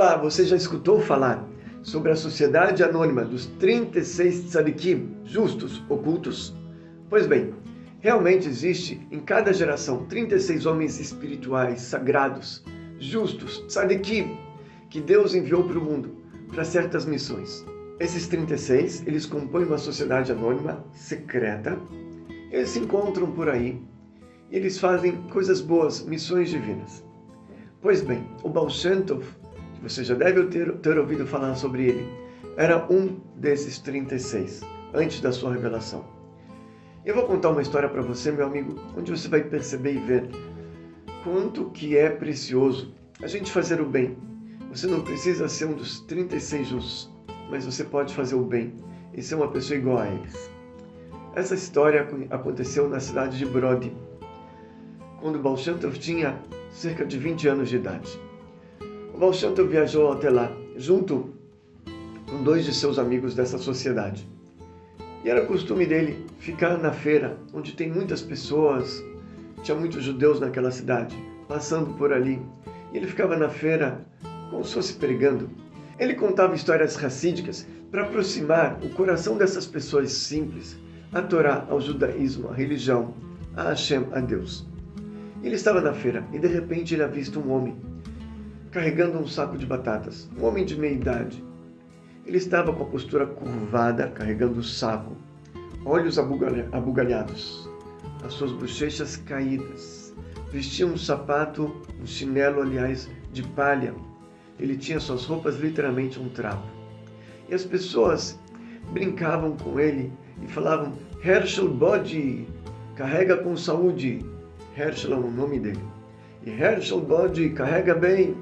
Olá, você já escutou falar sobre a Sociedade Anônima dos 36 Tzadikim justos ocultos? Pois bem, realmente existe em cada geração 36 homens espirituais, sagrados, justos, tzadikim, que Deus enviou para o mundo para certas missões. Esses 36, eles compõem uma sociedade anônima secreta. Eles se encontram por aí e eles fazem coisas boas, missões divinas. Pois bem, o Baal Shem Tov, que você já deve ter, ter ouvido falar sobre ele, era um desses 36, antes da sua revelação. Eu vou contar uma história para você, meu amigo, onde você vai perceber e ver quanto que é precioso a gente fazer o bem. Você não precisa ser um dos 36 justos, mas você pode fazer o bem e ser uma pessoa igual a eles. Essa história aconteceu na cidade de Brody, quando Baal Shem Tov tinha cerca de 20 anos de idade. O Baal Shem Tov viajou até lá, junto com dois de seus amigos dessa sociedade. E era costume dele ficar na feira, onde tem muitas pessoas, tinha muitos judeus naquela cidade, passando por ali. E ele ficava na feira como se fosse pregando. Ele contava histórias racídicas para aproximar o coração dessas pessoas simples a Torá, ao judaísmo, à religião, a Hashem, a Deus. Ele estava na feira e de repente ele avista um homem carregando um saco de batatas, um homem de meia idade. Ele estava com a postura curvada, carregando o saco, olhos abugalhados, as suas bochechas caídas. Vestia um sapato, um chinelo, aliás, de palha. Ele tinha suas roupas literalmente um trapo. E as pessoas brincavam com ele e falavam: Herschel Bode, carrega com saúde. Herschel é o nome dele. E Herschel Bode carrega bem.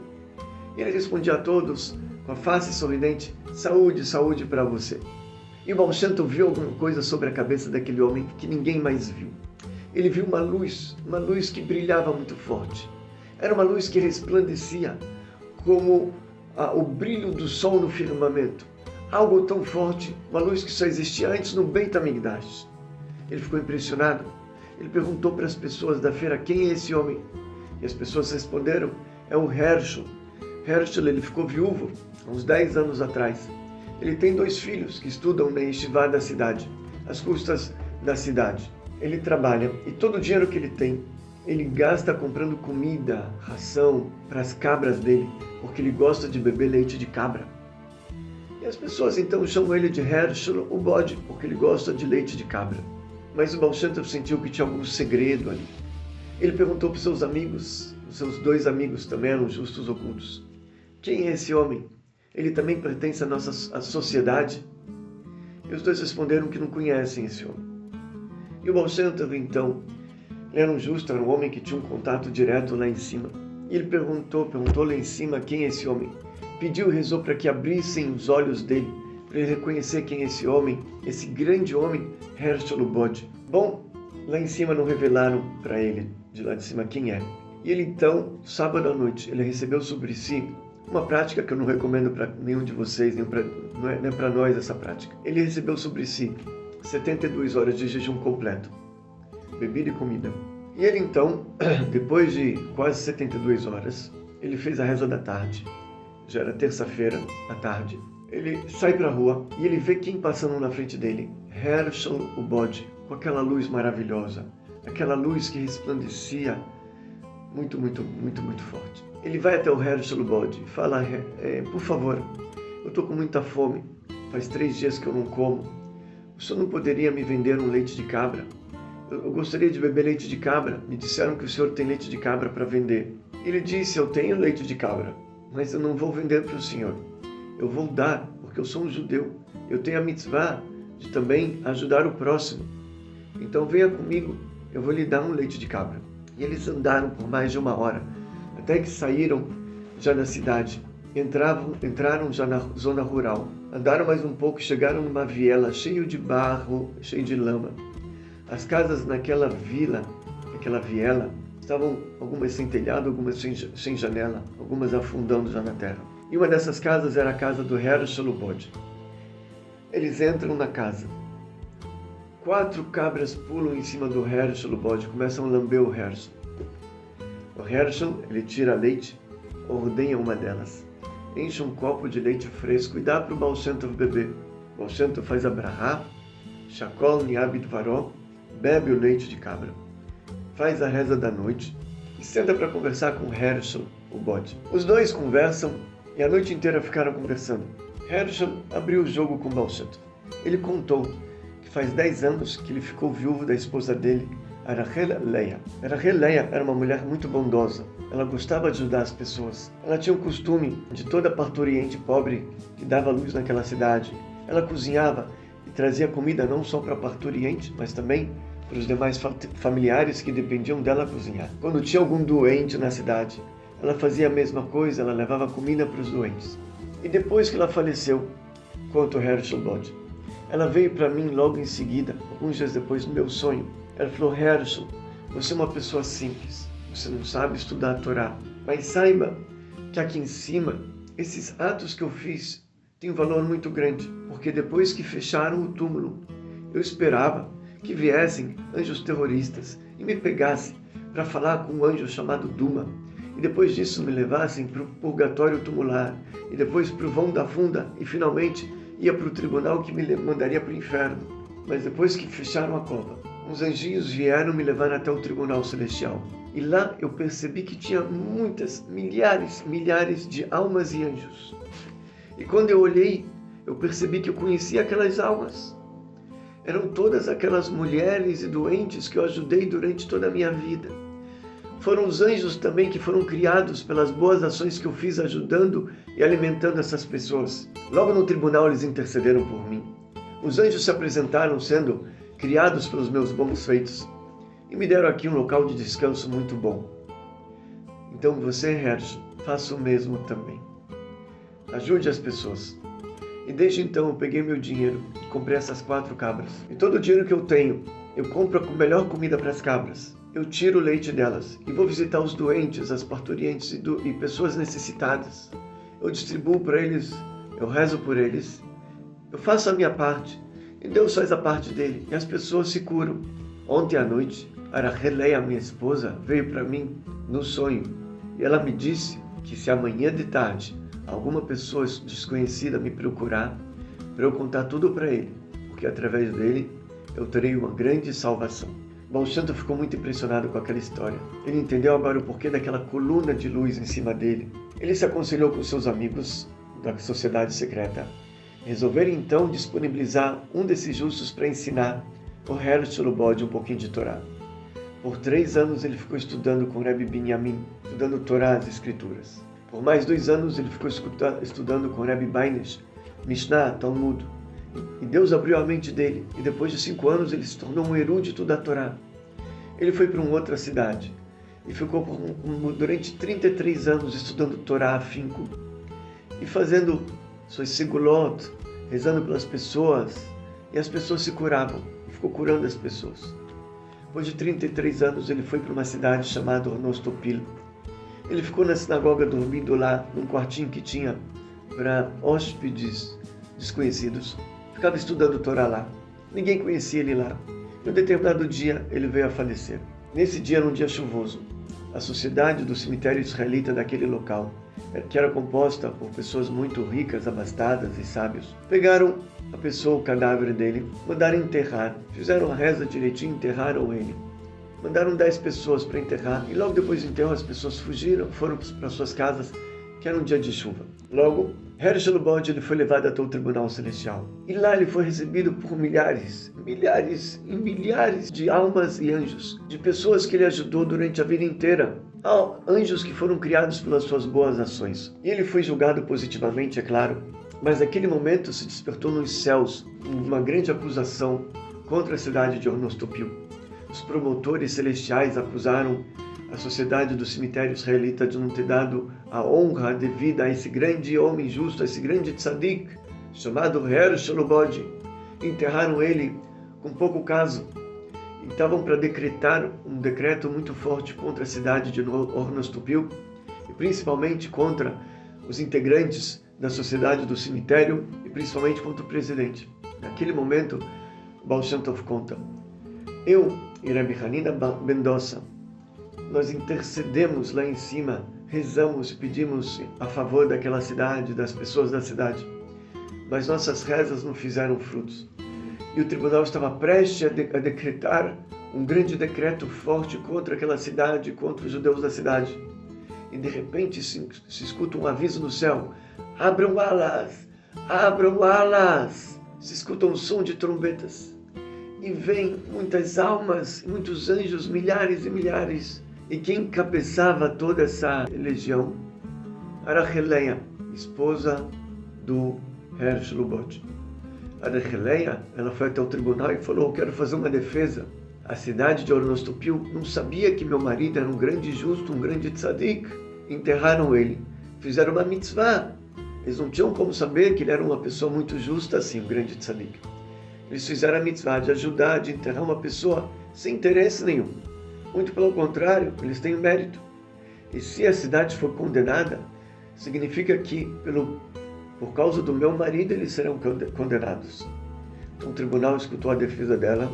Ele respondia a todos com a face sorridente: Saúde, saúde para você. E o Balshanto viu alguma coisa sobre a cabeça daquele homem que ninguém mais viu. Ele viu uma luz, uma luz que brilhava muito forte. Era uma luz que resplandecia como ah, o brilho do sol no firmamento. Algo tão forte, uma luz que só existia antes no Beit HaMikdash. Ele ficou impressionado ele perguntou para as pessoas da feira quem é esse homem. E as pessoas responderam, é o Herschel. Herschel ele ficou viúvo há uns 10 anos atrás. Ele tem dois filhos que estudam na Yeshiva da cidade, às custas da cidade. Ele trabalha e todo o dinheiro que ele tem, ele gasta comprando comida, ração para as cabras dele, porque ele gosta de beber leite de cabra. E as pessoas então chamam ele de Herschel, o bode, porque ele gosta de leite de cabra. Mas o Balshantov sentiu que tinha algum segredo ali. Ele perguntou para os seus amigos, os seus dois amigos também eram justos ocultos. Quem é esse homem? Ele também pertence à nossa à sociedade? E os dois responderam que não conhecem esse homem. E o Balshantov, então, era um justo, era um homem que tinha um contato direto lá em cima. E ele perguntou, perguntou lá em cima quem é esse homem. Pediu e rezou para que abrissem os olhos dele para ele reconhecer quem é esse homem, esse grande homem, Herschel Bode. Bom, lá em cima não revelaram para ele, de lá de cima, quem é. E ele então, sábado à noite, ele recebeu sobre si uma prática que eu não recomendo para nenhum de vocês, nem pra, não é, é para nós essa prática. Ele recebeu sobre si 72 horas de jejum completo, bebida e comida. E ele então, depois de quase 72 horas, ele fez a reza da tarde. Já era terça-feira à tarde. Ele sai para a rua e ele vê quem passando na frente dele. Herschel, o bode, com aquela luz maravilhosa, aquela luz que resplandecia muito, muito, muito, muito forte. Ele vai até o o bode, e fala, é, por favor, eu estou com muita fome, faz três dias que eu não como. O senhor não poderia me vender um leite de cabra? Eu, eu gostaria de beber leite de cabra. Me disseram que o senhor tem leite de cabra para vender. Ele disse, eu tenho leite de cabra, mas eu não vou vender para o senhor eu vou dar, porque eu sou um judeu. Eu tenho a mitzvah de também ajudar o próximo. Então venha comigo, eu vou lhe dar um leite de cabra. E eles andaram por mais de uma hora, até que saíram já da cidade. Entravam, entraram já na zona rural. Andaram mais um pouco, chegaram numa viela cheio de barro, cheio de lama. As casas naquela vila, naquela viela, estavam algumas sem telhado, algumas sem, sem janela, algumas afundando já na terra. E uma dessas casas era a casa do Herschel Lubod. Eles entram na casa. Quatro cabras pulam em cima do Herschel Lubod e começam a lamber o Herschel. O Herschel, ele tira leite, ordenha uma delas. enche um copo de leite fresco e dá para o Tov beber. O Baal Shem Tov faz a brahá, Shakol Niabit Varó, bebe o leite de cabra, faz a reza da noite e senta para conversar com Herschel, o bode. Os dois conversam e a noite inteira ficaram conversando. Herschel abriu o jogo com Tov. Ele contou faz 10 anos que ele ficou viúvo da esposa dele, Arachel Leia. Arachel Leia era uma mulher muito bondosa. Ela gostava de ajudar as pessoas. Ela tinha o costume de toda parturiente pobre que dava luz naquela cidade. Ela cozinhava e trazia comida não só para a parturiente, mas também para os demais familiares que dependiam dela cozinhar. Quando tinha algum doente na cidade, ela fazia a mesma coisa, ela levava comida para os doentes. E depois que ela faleceu, conta o Herschel Bode, ela veio para mim logo em seguida, alguns dias depois, no meu sonho, ela falou, Herschel, você é uma pessoa simples, você não sabe estudar a Torá, mas saiba que aqui em cima, esses atos que eu fiz têm um valor muito grande, porque depois que fecharam o túmulo, eu esperava que viessem anjos terroristas e me pegassem para falar com um anjo chamado Duma, e depois disso me levassem para o purgatório tumular, e depois para o vão da funda, e finalmente ia para o tribunal que me mandaria para o inferno. Mas depois que fecharam a cova, uns anjinhos vieram me levar até o tribunal celestial. E lá eu percebi que tinha muitas, milhares, milhares de almas e anjos. E quando eu olhei, eu percebi que eu conhecia aquelas almas. Eram todas aquelas mulheres e doentes que eu ajudei durante toda a minha vida. Foram os anjos também que foram criados pelas boas ações que eu fiz ajudando e alimentando essas pessoas. Logo no tribunal eles intercederam por mim. Os anjos se apresentaram sendo criados pelos meus bons feitos, e me deram aqui um local de descanso muito bom. Então você, Hersh, faça o mesmo também. Ajude as pessoas. E desde então eu peguei meu dinheiro e comprei essas quatro cabras. E todo o dinheiro que eu tenho, eu compro a melhor comida para as cabras. Eu tiro o leite delas e vou visitar os doentes, as parturientes e, do, e pessoas necessitadas. Eu distribuo para eles, eu rezo por eles, eu faço a minha parte e Deus faz a parte dele e as pessoas se curam. Ontem à noite, Aracheleia, minha esposa, veio para mim no sonho e ela me disse que se amanhã de tarde alguma pessoa desconhecida me procurar, para eu contar tudo para ele, porque através dele eu terei uma grande salvação. Balshanto ficou muito impressionado com aquela história. Ele entendeu agora o porquê daquela coluna de luz em cima dele. Ele se aconselhou com seus amigos da sociedade secreta Resolveram então disponibilizar um desses justos para ensinar o Herzl Bode um pouquinho de Torá. Por três anos ele ficou estudando com Rebbe Binyamin, estudando Torá, as Escrituras. Por mais dois anos ele ficou estudando com Rebbe Bainish, Mishnah, Talmud. E Deus abriu a mente dele, e depois de cinco anos ele se tornou um erudito da Torá. Ele foi para uma outra cidade e ficou durante 33 anos estudando Torá afinco e fazendo suas sigulot, rezando pelas pessoas, e as pessoas se curavam, ficou curando as pessoas. Depois de 33 anos, ele foi para uma cidade chamada Ornostopil. Ele ficou na sinagoga dormindo lá, num quartinho que tinha para hóspedes desconhecidos. Ficava estudando Torá lá. Ninguém conhecia ele lá. Em um determinado dia, ele veio a falecer. Nesse dia era um dia chuvoso. A sociedade do cemitério israelita daquele local que era composta por pessoas muito ricas, abastadas e sábios, pegaram a pessoa, o cadáver dele, mandaram enterrar, fizeram a reza direitinho, enterraram ele. Mandaram dez pessoas para enterrar e logo depois do enterro as pessoas fugiram, foram para suas casas, que era um dia de chuva. Logo, Herschel Bode ele foi levado até o Tribunal Celestial. E lá ele foi recebido por milhares, milhares e milhares de almas e anjos, de pessoas que ele ajudou durante a vida inteira anjos que foram criados pelas suas boas ações. E ele foi julgado positivamente, é claro, mas naquele momento se despertou nos céus uma grande acusação contra a cidade de Ornostopil. Os promotores celestiais acusaram a sociedade do cemitério israelita de não ter dado a honra devida a esse grande homem justo, a esse grande tzadik, chamado Hershel Bode. Enterraram ele com pouco caso, estavam para decretar um decreto muito forte contra a cidade de Ornostupil e principalmente contra os integrantes da sociedade do cemitério e principalmente contra o presidente. Naquele momento, Baal Shem Tov conta, eu e Hanina Mendoza, nós intercedemos lá em cima, rezamos pedimos a favor daquela cidade, das pessoas da cidade, mas nossas rezas não fizeram frutos. E o tribunal estava prestes a, de a decretar um grande decreto forte contra aquela cidade, contra os judeus da cidade. E de repente se, se escuta um aviso no céu: abram alas, abram alas. Se escuta um som de trombetas. E vem muitas almas, muitos anjos, milhares e milhares. E quem encabeçava toda essa legião era Releia, esposa do Hersh Lubot. A ela foi até o tribunal e falou, eu quero fazer uma defesa a cidade de Ornostopil não sabia que meu marido era um grande justo, um grande tzadik. Enterraram ele. Fizeram uma mitzvah. Eles não tinham como saber que ele era uma pessoa muito justa assim, um grande tzadik. Eles fizeram a mitzvah de ajudar, de enterrar uma pessoa sem interesse nenhum. Muito pelo contrário, eles têm mérito. E se a cidade for condenada, significa que pelo, por causa do meu marido eles serão condenados. Então o tribunal escutou a defesa dela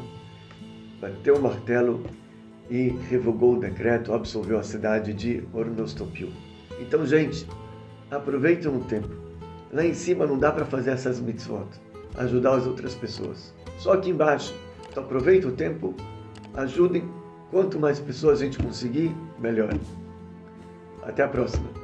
bateu o martelo e revogou o decreto, absolveu a cidade de Ornostopil. Então, gente, aproveitem o tempo. Lá em cima não dá para fazer essas mitzvot, ajudar as outras pessoas. Só aqui embaixo. Então aproveita o tempo, ajudem. Quanto mais pessoas a gente conseguir, melhor. Até a próxima.